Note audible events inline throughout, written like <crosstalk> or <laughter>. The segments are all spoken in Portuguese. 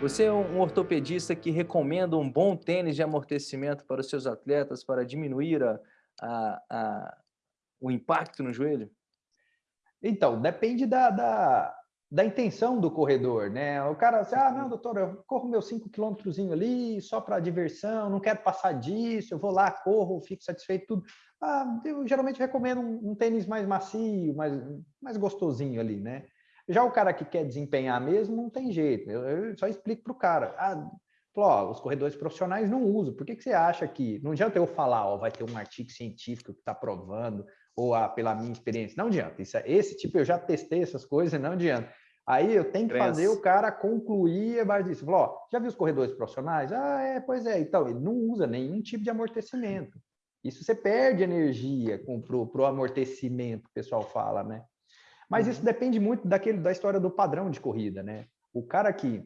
Você é um ortopedista que recomenda um bom tênis de amortecimento para os seus atletas para diminuir a, a, a, o impacto no joelho? Então, depende da, da, da, intenção do corredor, né? O cara, assim, ah, não, doutor, eu corro meus 5 quilômetros ali só para diversão, não quero passar disso, eu vou lá, corro, fico satisfeito, tudo. Ah, eu geralmente recomendo um, um tênis mais macio, mais, mais gostosinho ali, né? Já o cara que quer desempenhar mesmo, não tem jeito. Eu, eu só explico para o cara. Ah, ó, os corredores profissionais não usam. Por que, que você acha que... Não adianta eu falar, ó, vai ter um artigo científico que está provando, ou ah, pela minha experiência. Não adianta. Isso, é, esse tipo, eu já testei essas coisas, não adianta. Aí eu tenho que Crença. fazer o cara concluir base disso. Falou, ó, já viu os corredores profissionais? Ah, é, pois é. Então, ele não usa nenhum tipo de amortecimento. Isso você perde energia para o amortecimento, o pessoal fala, né? Mas isso uhum. depende muito daquele, da história do padrão de corrida, né? O cara que,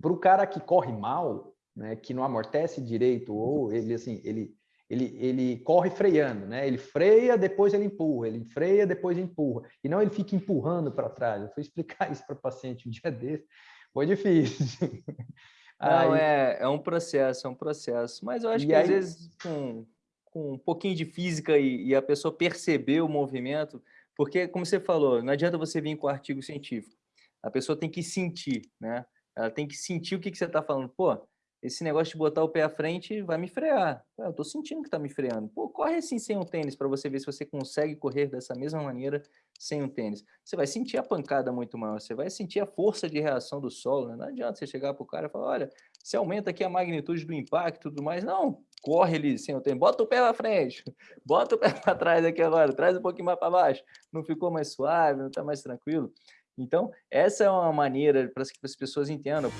para o cara que corre mal, né, que não amortece direito, ou ele assim, ele, ele, ele corre freando, né? Ele freia, depois ele empurra, ele freia, depois empurra. E não ele fica empurrando para trás. Eu fui explicar <laughs> isso para o paciente um dia desse, foi difícil. <laughs> Não, aí... é, é um processo, é um processo. Mas eu acho e que aí... às vezes com, com um pouquinho de física e, e a pessoa perceber o movimento, porque, como você falou, não adianta você vir com artigo científico. A pessoa tem que sentir, né? Ela tem que sentir o que, que você está falando. Pô, esse negócio de botar o pé à frente vai me frear. Eu estou sentindo que está me freando. Pô, corre assim sem um tênis para você ver se você consegue correr dessa mesma maneira sem um tênis. Você vai sentir a pancada muito maior, você vai sentir a força de reação do solo. Né? Não adianta você chegar para o cara e falar, olha, você aumenta aqui a magnitude do impacto e tudo mais. Não, corre ali sem o tênis. Bota o pé para frente, <laughs> bota o pé para trás aqui agora, traz um pouquinho mais para baixo. Não ficou mais suave, não está mais tranquilo? Então, essa é uma maneira para que as pessoas entendam.